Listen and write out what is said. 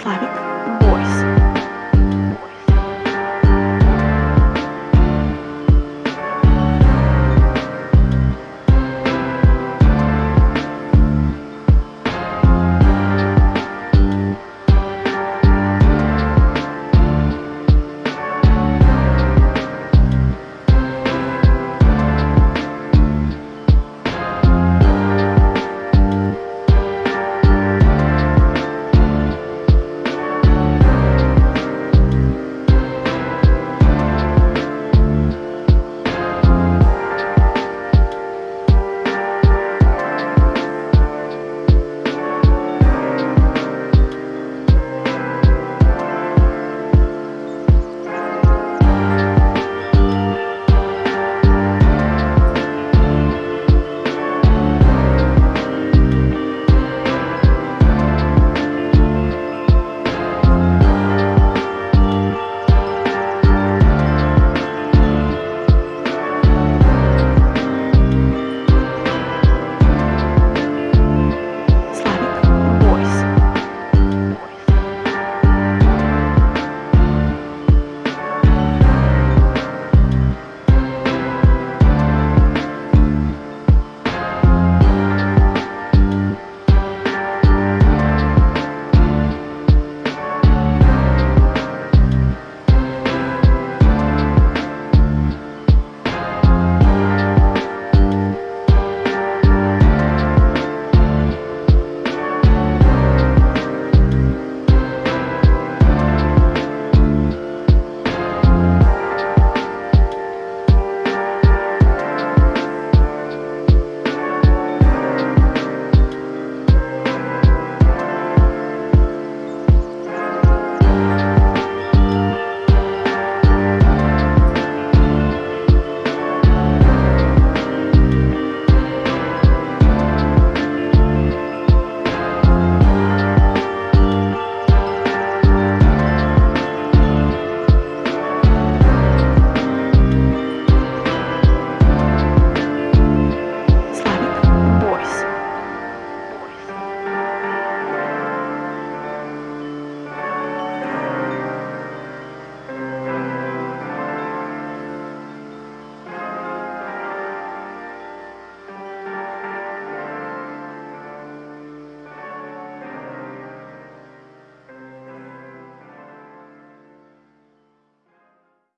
Slavic